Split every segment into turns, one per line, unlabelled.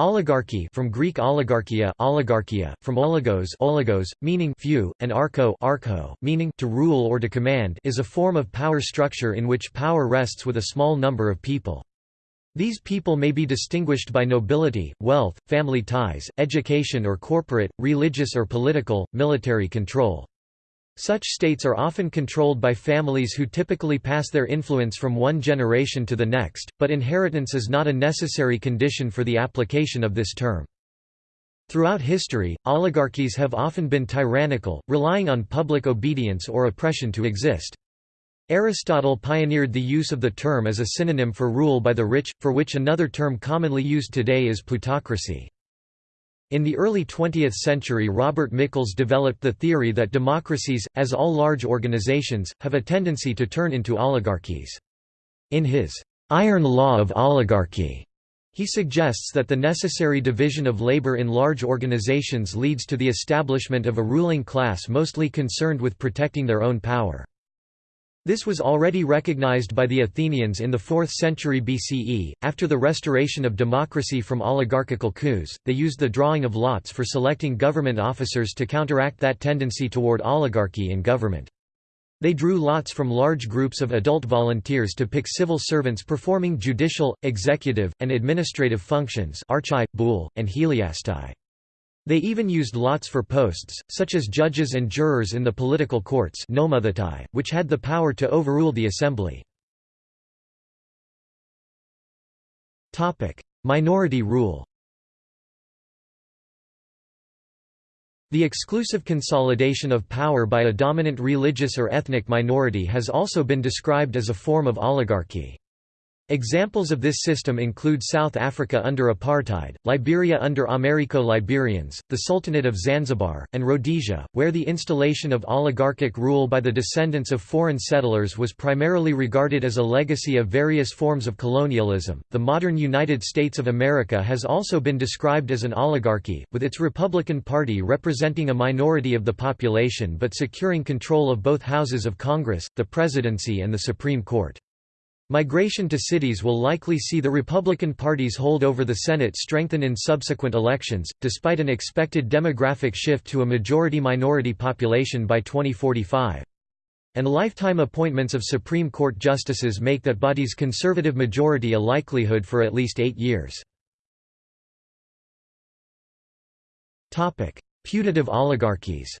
Oligarchy from Greek oligarchia, oligarchia from oligos, oligos meaning few, and archo, archo meaning to rule or to command is a form of power structure in which power rests with a small number of people. These people may be distinguished by nobility, wealth, family ties, education or corporate, religious or political, military control. Such states are often controlled by families who typically pass their influence from one generation to the next, but inheritance is not a necessary condition for the application of this term. Throughout history, oligarchies have often been tyrannical, relying on public obedience or oppression to exist. Aristotle pioneered the use of the term as a synonym for rule by the rich, for which another term commonly used today is plutocracy. In the early 20th century Robert Michels developed the theory that democracies, as all large organizations, have a tendency to turn into oligarchies. In his «iron law of oligarchy», he suggests that the necessary division of labor in large organizations leads to the establishment of a ruling class mostly concerned with protecting their own power. This was already recognized by the Athenians in the 4th century BCE. After the restoration of democracy from oligarchical coups, they used the drawing of lots for selecting government officers to counteract that tendency toward oligarchy in government. They drew lots from large groups of adult volunteers to pick civil servants performing judicial, executive, and administrative functions archai, and heliastai. They even used lots for posts, such as judges and jurors in the political courts which had the power to overrule the assembly. Minority rule The exclusive consolidation of power by a dominant religious or ethnic minority has also been described as a form of oligarchy. Examples of this system include South Africa under apartheid, Liberia under Americo-Liberians, the Sultanate of Zanzibar, and Rhodesia, where the installation of oligarchic rule by the descendants of foreign settlers was primarily regarded as a legacy of various forms of colonialism. The modern United States of America has also been described as an oligarchy, with its Republican Party representing a minority of the population but securing control of both houses of Congress, the presidency and the Supreme Court. Migration to cities will likely see the Republican Party's hold over the Senate strengthen in subsequent elections, despite an expected demographic shift to a majority-minority population by 2045. And lifetime appointments of Supreme Court justices make that body's conservative majority a likelihood for at least eight years. Putative oligarchies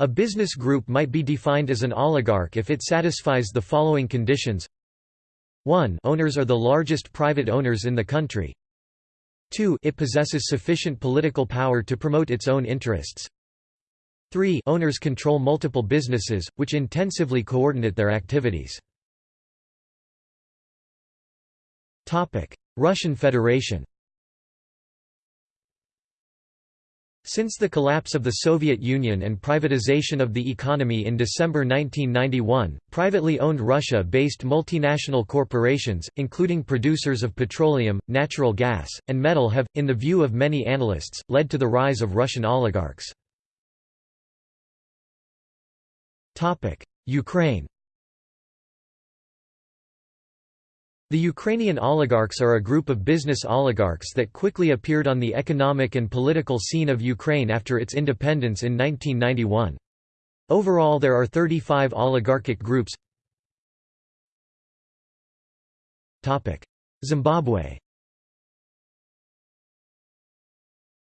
A business group might be defined as an oligarch if it satisfies the following conditions. 1 Owners are the largest private owners in the country. 2 It possesses sufficient political power to promote its own interests. 3 Owners control multiple businesses, which intensively coordinate their activities. Russian Federation Since the collapse of the Soviet Union and privatization of the economy in December 1991, privately owned Russia-based multinational corporations, including producers of petroleum, natural gas, and metal have, in the view of many analysts, led to the rise of Russian oligarchs. Ukraine The Ukrainian oligarchs are a group of business oligarchs that quickly appeared on the economic and political scene of Ukraine after its independence in 1991. Overall there are 35 oligarchic groups Zimbabwe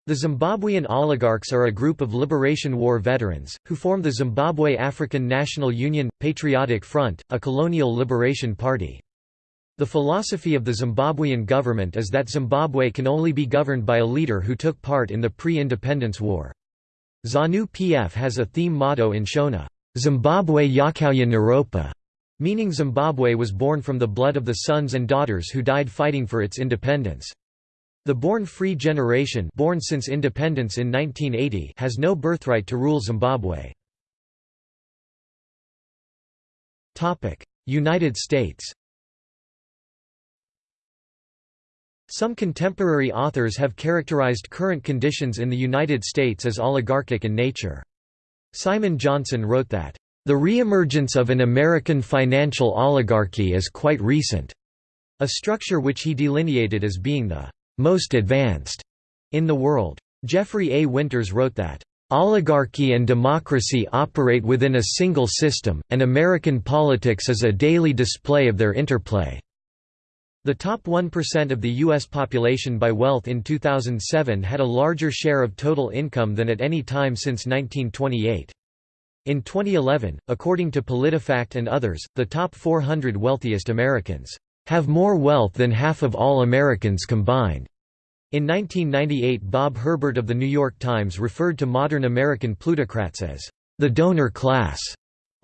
The Zimbabwean oligarchs are a group of Liberation War veterans, who form the Zimbabwe African National Union – Patriotic Front, a colonial liberation party. The philosophy of the Zimbabwean government is that Zimbabwe can only be governed by a leader who took part in the pre-independence war. ZANU-PF has a theme motto in Shona, Zimbabwe Yakauya Naropa, meaning Zimbabwe was born from the blood of the sons and daughters who died fighting for its independence. The born free generation born since independence in 1980 has no birthright to rule Zimbabwe. United States Some contemporary authors have characterized current conditions in the United States as oligarchic in nature. Simon Johnson wrote that, "...the reemergence of an American financial oligarchy is quite recent." a structure which he delineated as being the most advanced in the world. Jeffrey A. Winters wrote that, Oligarchy and democracy operate within a single system, and American politics is a daily display of their interplay. The top 1% of the U.S. population by wealth in 2007 had a larger share of total income than at any time since 1928. In 2011, according to PolitiFact and others, the top 400 wealthiest Americans have more wealth than half of all Americans combined. In 1998 Bob Herbert of The New York Times referred to modern American plutocrats as the donor class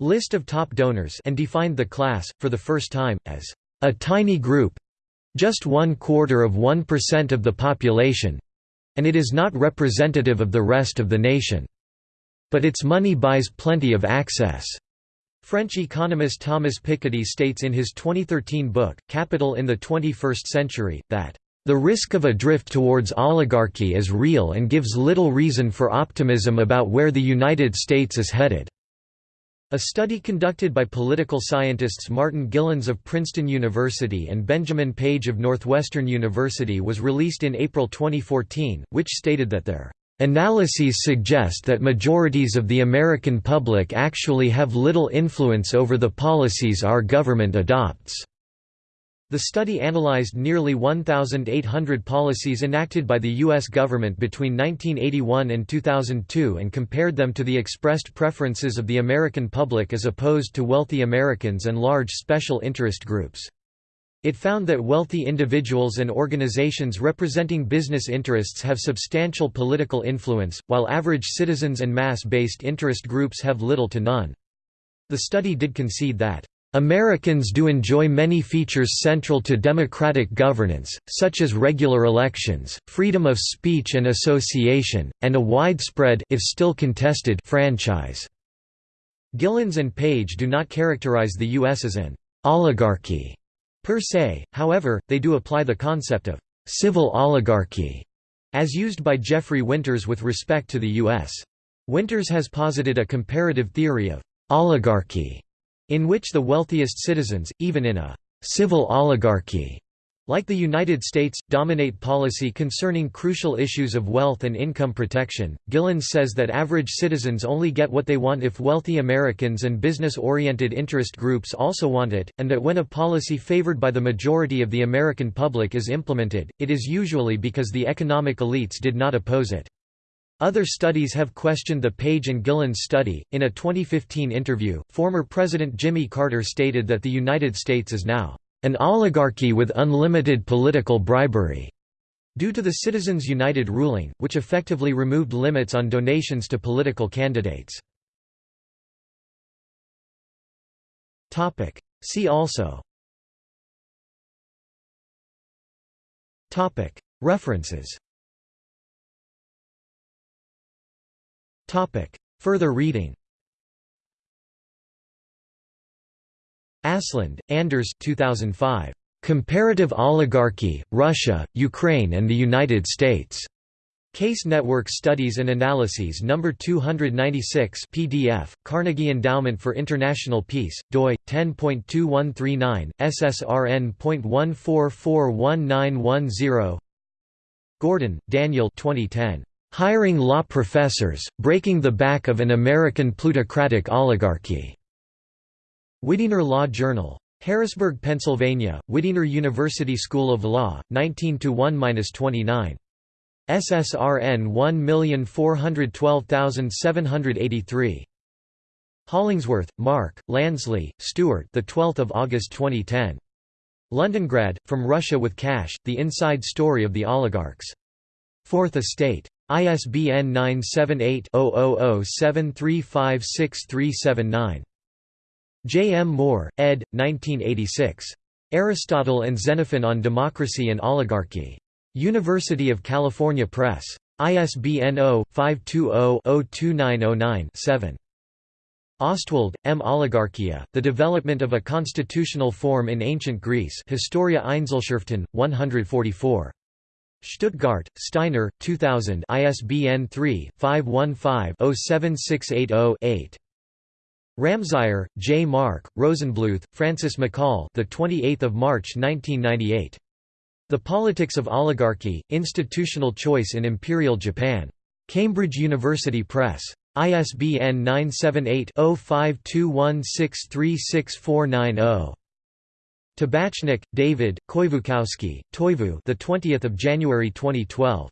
list of top donors and defined the class, for the first time, as a tiny group—just one quarter of 1% of the population—and it is not representative of the rest of the nation. But its money buys plenty of access. French economist Thomas Piketty states in his 2013 book, Capital in the 21st Century, that the risk of a drift towards oligarchy is real and gives little reason for optimism about where the United States is headed. A study conducted by political scientists Martin Gilens of Princeton University and Benjamin Page of Northwestern University was released in April 2014, which stated that their analyses suggest that majorities of the American public actually have little influence over the policies our government adopts. The study analyzed nearly 1,800 policies enacted by the U.S. government between 1981 and 2002 and compared them to the expressed preferences of the American public as opposed to wealthy Americans and large special interest groups. It found that wealthy individuals and organizations representing business interests have substantial political influence, while average citizens and mass-based interest groups have little to none. The study did concede that Americans do enjoy many features central to democratic governance, such as regular elections, freedom of speech and association, and a widespread if still contested franchise. Gilens and Page do not characterize the U.S. as an oligarchy per se, however, they do apply the concept of civil oligarchy, as used by Jeffrey Winters with respect to the U.S. Winters has posited a comparative theory of oligarchy in which the wealthiest citizens, even in a civil oligarchy, like the United States, dominate policy concerning crucial issues of wealth and income protection. Gillen says that average citizens only get what they want if wealthy Americans and business oriented interest groups also want it, and that when a policy favored by the majority of the American public is implemented, it is usually because the economic elites did not oppose it. Other studies have questioned the Page and Gilens study. In a 2015 interview, former President Jimmy Carter stated that the United States is now an oligarchy with unlimited political bribery due to the Citizens United ruling, which effectively removed limits on donations to political candidates. Topic. See also Topic. References Topic. Further reading Aslund, Anders 2005. Comparative Oligarchy, Russia, Ukraine and the United States. Case Network Studies and Analyses No. 296 PDF, Carnegie Endowment for International Peace, doi, 10.2139, SSRN.14419110 Gordon, Daniel 2010. Hiring Law Professors, Breaking the Back of an American Plutocratic Oligarchy. Widener Law Journal. Harrisburg, Pennsylvania, Widener University School of Law, 19–1–29. SSRN 1412783. Hollingsworth, Mark, Lansley, Stuart the 12th of August 2010. Londongrad, From Russia with Cash, The Inside Story of the Oligarchs. Fourth Estate. ISBN 978-00-735639. J. M. Moore, ed. 1986. Aristotle and Xenophon on Democracy and Oligarchy. University of California Press. ISBN 0-520-02909-7. Ostwald, M. Oligarchia, The Development of a Constitutional Form in Ancient Greece Historia Einzelschriften, 144. Stuttgart, Steiner, 2000 ISBN 3-515-07680-8. Ramseyer, J. Mark, Rosenbluth, Frances McCall. The 28th of March 1998. The Politics of Oligarchy: Institutional Choice in Imperial Japan. Cambridge University Press. ISBN 978-0521636490. Tabachnick, David, Koivukoski, Toivo the 20th of January 2012.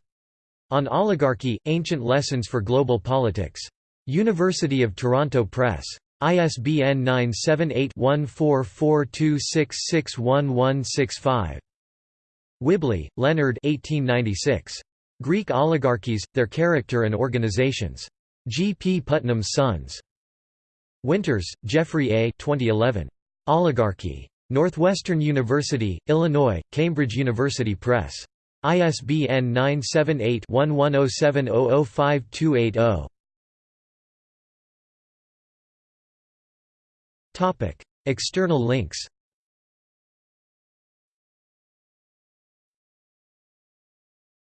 On Oligarchy: Ancient Lessons for Global Politics. University of Toronto Press. ISBN 978-1442661165. Whibley, Leonard 1896. Greek Oligarchies, Their Character and Organizations. G. P. Putnam's Sons. Winters, Jeffrey A. 2011. Oligarchy. Northwestern University, Illinois, Cambridge University Press. ISBN 978 1107005280. External links